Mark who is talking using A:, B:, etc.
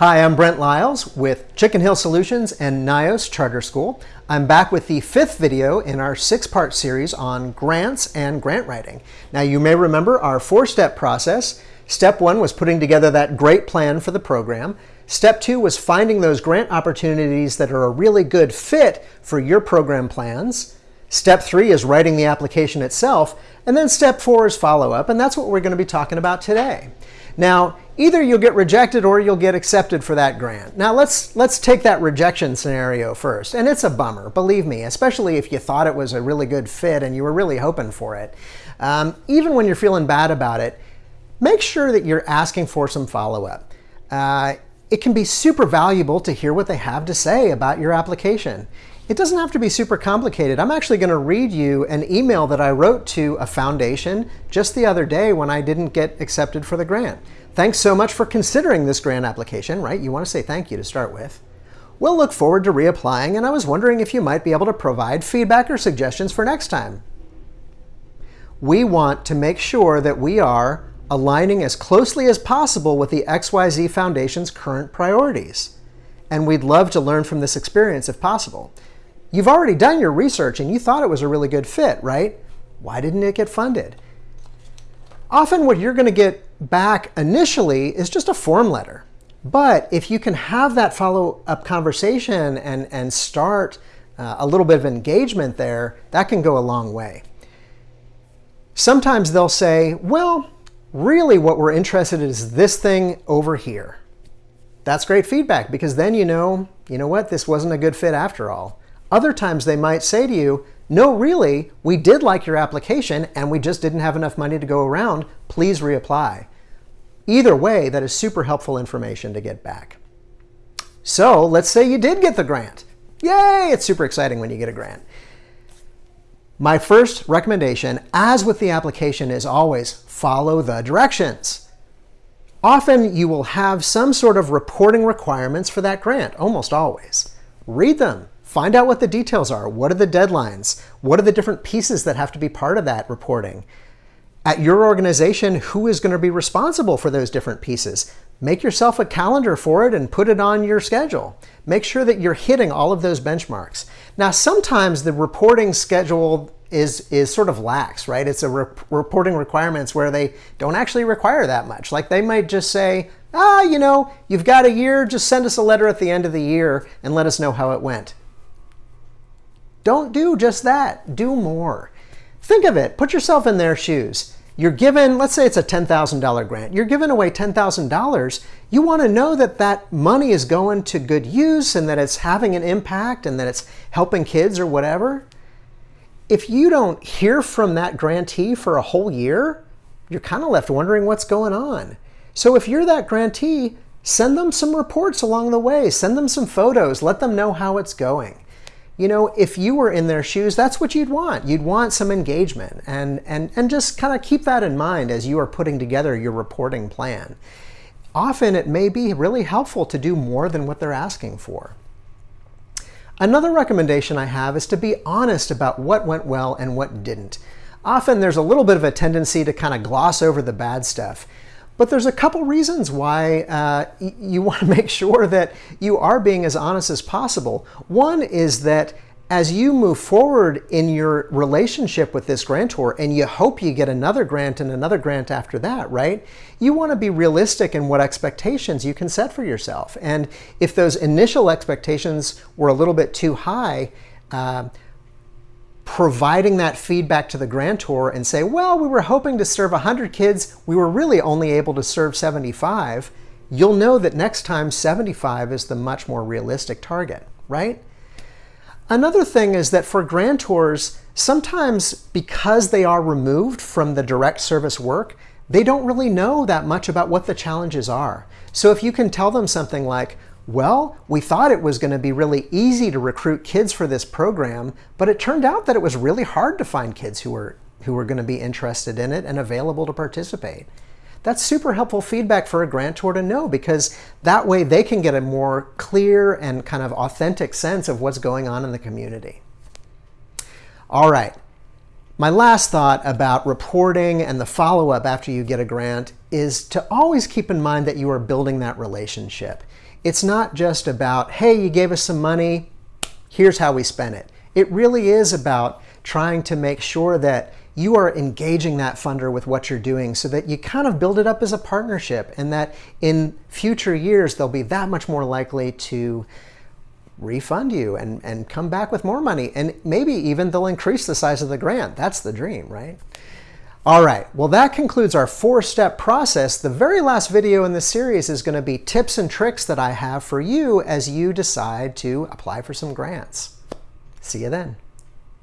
A: Hi, I'm Brent Lyles with Chicken Hill Solutions and NYOS Charter School. I'm back with the fifth video in our six-part series on grants and grant writing. Now you may remember our four-step process. Step one was putting together that great plan for the program. Step two was finding those grant opportunities that are a really good fit for your program plans. Step three is writing the application itself. And then step four is follow-up, and that's what we're going to be talking about today. Now, either you'll get rejected or you'll get accepted for that grant. Now let's let's take that rejection scenario first. And it's a bummer, believe me, especially if you thought it was a really good fit and you were really hoping for it. Um, even when you're feeling bad about it, make sure that you're asking for some follow-up. Uh, it can be super valuable to hear what they have to say about your application. It doesn't have to be super complicated. I'm actually going to read you an email that I wrote to a foundation just the other day when I didn't get accepted for the grant. Thanks so much for considering this grant application, right? You want to say thank you to start with. We'll look forward to reapplying, and I was wondering if you might be able to provide feedback or suggestions for next time. We want to make sure that we are aligning as closely as possible with the XYZ Foundation's current priorities. And we'd love to learn from this experience if possible. You've already done your research and you thought it was a really good fit, right? Why didn't it get funded? Often what you're going to get back initially is just a form letter. But if you can have that follow-up conversation and, and start uh, a little bit of engagement there, that can go a long way. Sometimes they'll say, well, really what we're interested in is this thing over here. That's great feedback because then you know, you know what, this wasn't a good fit after all. Other times they might say to you, no, really, we did like your application and we just didn't have enough money to go around. Please reapply. Either way, that is super helpful information to get back. So let's say you did get the grant. Yay, it's super exciting when you get a grant. My first recommendation, as with the application, is always follow the directions. Often you will have some sort of reporting requirements for that grant, almost always. Read them, Find out what the details are. What are the deadlines? What are the different pieces that have to be part of that reporting? At your organization, who is going to be responsible for those different pieces? Make yourself a calendar for it and put it on your schedule. Make sure that you're hitting all of those benchmarks. Now, sometimes the reporting schedule is, is sort of lax, right? It's a re reporting requirements where they don't actually require that much. Like they might just say, ah, you know, you've got a year, just send us a letter at the end of the year and let us know how it went. Don't do just that. Do more. Think of it. Put yourself in their shoes. You're given, let's say it's a $10,000 grant. You're giving away $10,000. You want to know that that money is going to good use and that it's having an impact and that it's helping kids or whatever. If you don't hear from that grantee for a whole year, you're kind of left wondering what's going on. So if you're that grantee, send them some reports along the way. Send them some photos. Let them know how it's going you know, if you were in their shoes, that's what you'd want. You'd want some engagement and, and, and just kind of keep that in mind as you are putting together your reporting plan. Often it may be really helpful to do more than what they're asking for. Another recommendation I have is to be honest about what went well and what didn't. Often there's a little bit of a tendency to kind of gloss over the bad stuff. But there's a couple reasons why uh, you want to make sure that you are being as honest as possible. One is that as you move forward in your relationship with this grantor and you hope you get another grant and another grant after that, right? You want to be realistic in what expectations you can set for yourself. And if those initial expectations were a little bit too high, uh, providing that feedback to the grantor and say, well, we were hoping to serve 100 kids, we were really only able to serve 75, you'll know that next time 75 is the much more realistic target, right? Another thing is that for grantors, sometimes because they are removed from the direct service work, they don't really know that much about what the challenges are. So if you can tell them something like, well, we thought it was going to be really easy to recruit kids for this program, but it turned out that it was really hard to find kids who were, who were going to be interested in it and available to participate. That's super helpful feedback for a grantor to know because that way they can get a more clear and kind of authentic sense of what's going on in the community. All right. My last thought about reporting and the follow-up after you get a grant is to always keep in mind that you are building that relationship. It's not just about, hey, you gave us some money, here's how we spent it. It really is about trying to make sure that you are engaging that funder with what you're doing so that you kind of build it up as a partnership and that in future years they'll be that much more likely to refund you and, and come back with more money. And maybe even they'll increase the size of the grant. That's the dream, right? All right, well that concludes our four-step process. The very last video in this series is going to be tips and tricks that I have for you as you decide to apply for some grants. See you then.